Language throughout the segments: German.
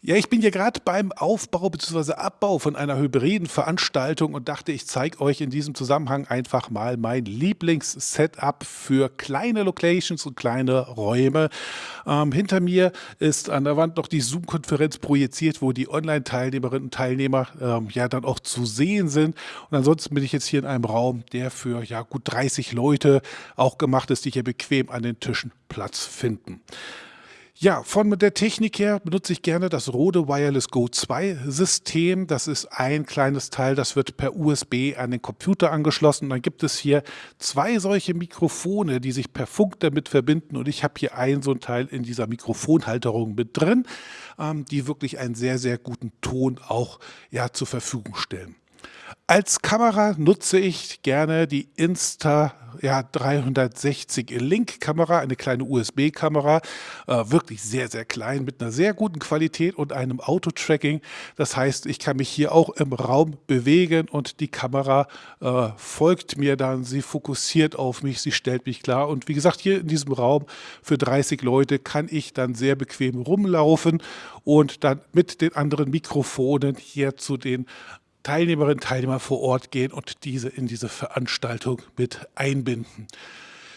Ja, ich bin hier gerade beim Aufbau bzw. Abbau von einer hybriden Veranstaltung und dachte, ich zeige euch in diesem Zusammenhang einfach mal mein Lieblings-Setup für kleine Locations und kleine Räume. Ähm, hinter mir ist an der Wand noch die Zoom-Konferenz projiziert, wo die Online-Teilnehmerinnen und Teilnehmer ähm, ja dann auch zu sehen sind. Und ansonsten bin ich jetzt hier in einem Raum, der für ja gut 30 Leute auch gemacht ist, die hier bequem an den Tischen Platz finden. Ja, von der Technik her benutze ich gerne das Rode Wireless Go 2 System. Das ist ein kleines Teil, das wird per USB an den Computer angeschlossen. Dann gibt es hier zwei solche Mikrofone, die sich per Funk damit verbinden. Und ich habe hier ein so ein Teil in dieser Mikrofonhalterung mit drin, ähm, die wirklich einen sehr, sehr guten Ton auch ja, zur Verfügung stellen. Als Kamera nutze ich gerne die Insta ja, 360 Link Kamera, eine kleine USB-Kamera, äh, wirklich sehr, sehr klein mit einer sehr guten Qualität und einem Auto-Tracking. Das heißt, ich kann mich hier auch im Raum bewegen und die Kamera äh, folgt mir dann, sie fokussiert auf mich, sie stellt mich klar. Und wie gesagt, hier in diesem Raum für 30 Leute kann ich dann sehr bequem rumlaufen und dann mit den anderen Mikrofonen hier zu den Teilnehmerinnen und Teilnehmer vor Ort gehen und diese in diese Veranstaltung mit einbinden.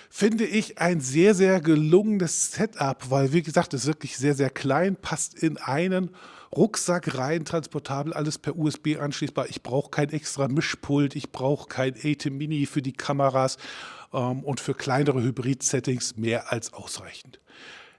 Finde ich ein sehr, sehr gelungenes Setup, weil wie gesagt, es ist wirklich sehr, sehr klein, passt in einen Rucksack rein, transportabel, alles per USB anschließbar. Ich brauche kein extra Mischpult, ich brauche kein ATEM Mini für die Kameras ähm, und für kleinere Hybrid-Settings mehr als ausreichend.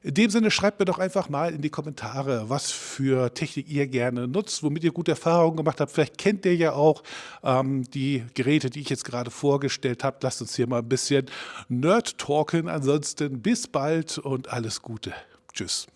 In dem Sinne schreibt mir doch einfach mal in die Kommentare, was für Technik ihr gerne nutzt, womit ihr gute Erfahrungen gemacht habt. Vielleicht kennt ihr ja auch ähm, die Geräte, die ich jetzt gerade vorgestellt habe. Lasst uns hier mal ein bisschen Nerd talken. Ansonsten bis bald und alles Gute. Tschüss.